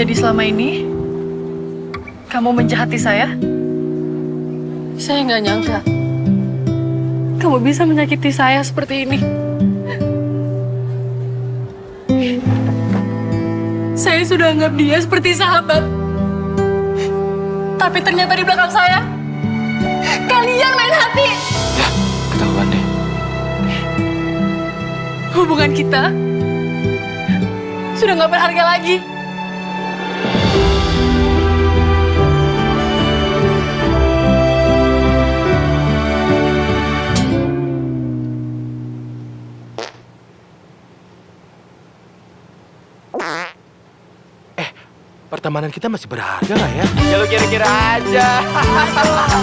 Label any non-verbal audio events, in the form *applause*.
Jadi selama ini, kamu menjahati saya? Saya nggak nyangka. Kamu bisa menyakiti saya seperti ini. Saya sudah anggap dia seperti sahabat. Tapi ternyata di belakang saya, kalian main hati. Ya, ketahuan deh. Hubungan kita sudah nggak berharga lagi. Pertemanan kita masih berharga nggak ya? Ya lu kira-kira aja. *laughs*